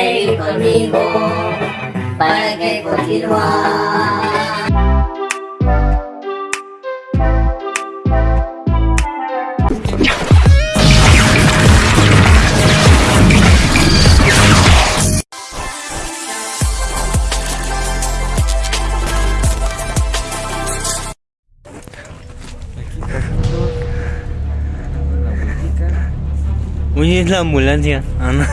seguir conmigo para que continuar. Uy, es la ambulancia. Ah, no.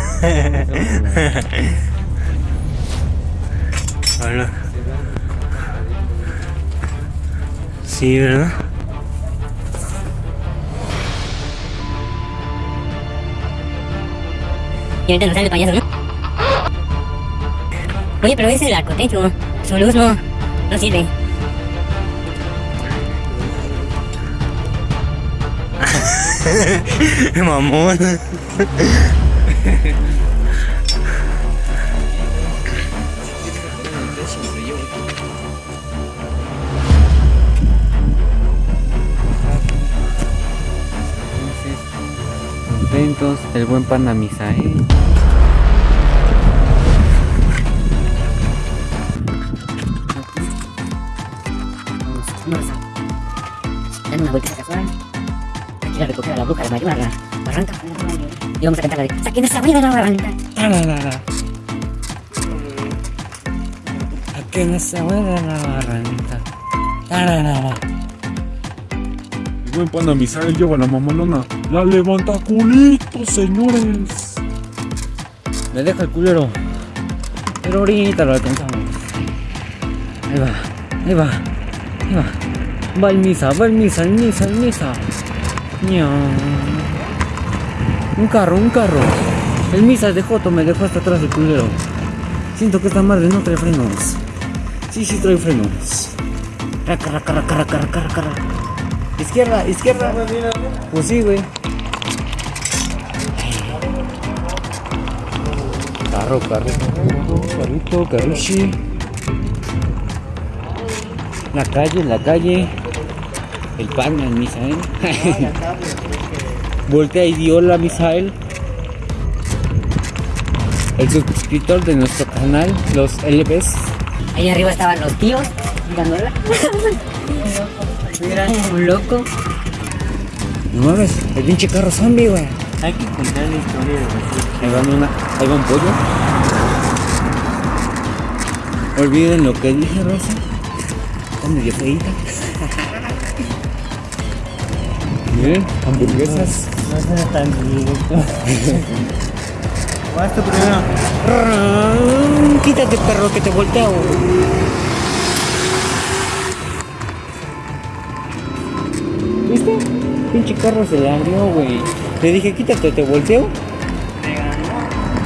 Hola. Sí, ¿verdad? Y ahorita nos sale el payaso, ¿no? Oye, pero ese es el arcotecho. Su luz no, no sirve. Mamón. Entonces, contentos, el buen. Vamos, dando una vuelta casual. Ir a recoger a la bruja de Mayor a la barranca. Y vamos a cantar la de ¡Saquen esa de la barranca! Tararara. Aquí en esa buena la barranca. Tararara. Buen pana Misael lleva la mamalona. La levanta culito, señores. Me deja el culero. Pero ahorita lo alcanzamos. Ahí va, ahí va, ahí va. Va el misa, va el misa, el misa, el misa. Un carro, un carro. El misa de Joto me dejó hasta atrás el culero. Siento que esta madre no trae frenos. Sí, sí trae frenos. Raca, raca, raca, raca, raca, raca. Izquierda, izquierda. Pues sí, güey. Carro, carro, carro, carrito, carruchi. La calle, la calle. El pan, el Misael. Voltea y dio la Misael. El suscriptor de nuestro canal, los LBs. Ahí arriba estaban los tíos mirándola. Mira, un loco. No mames, el pinche carro zombie, güey. Hay que contar la historia de los Ahí va una, ahí va un pollo. Olviden lo que dije, Rosa. Está medio feita. Miren, hamburguesas. No suena tan directo. Basta primero. Quítate, perro, que te volteo. ¿Viste? Pinche carro se le abrió, güey. Le dije, quítate, te volteo.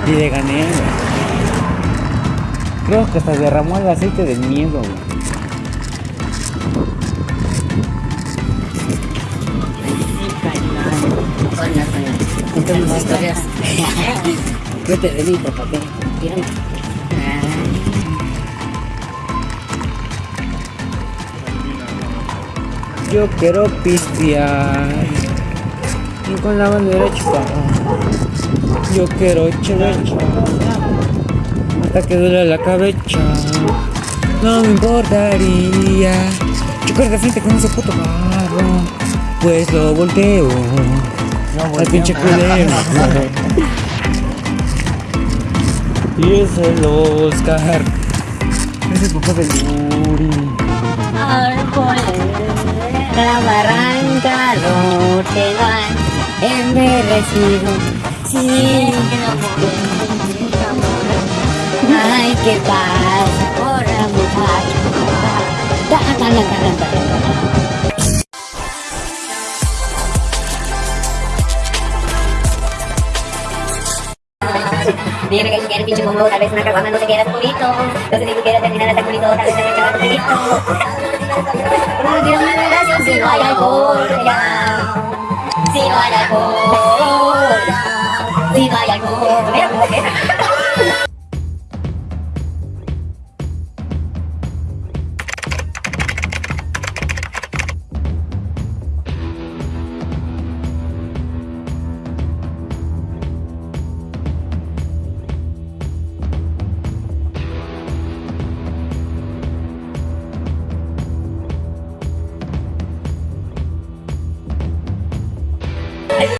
Y le gané, güey. Creo que hasta derramó el aceite del miedo, güey. Coño, coño. Contamos historias. Vete de mí, por favor. ¿Vieron? Yo quiero pistear y con la bandera chupada. Yo quiero chevecha hasta que duele la cabeza. No me importaría chocar de frente con ese puto carro, pues lo volteo al pinche culero. y es el Oscar, es el papá del Yuri. La barranca no te van envejecido. Sí, Ay, qué pasa por la muchacha. Dime que quieres pinche combo, tal vez una caguama no te quieras culito. No sé si tú quieres terminar hasta culito, tal vez te quedas culito. No quiero una relación si no hay alcohol, ya. Si no hay alcohol, ya. Si no hay alcohol, mira cómo queda.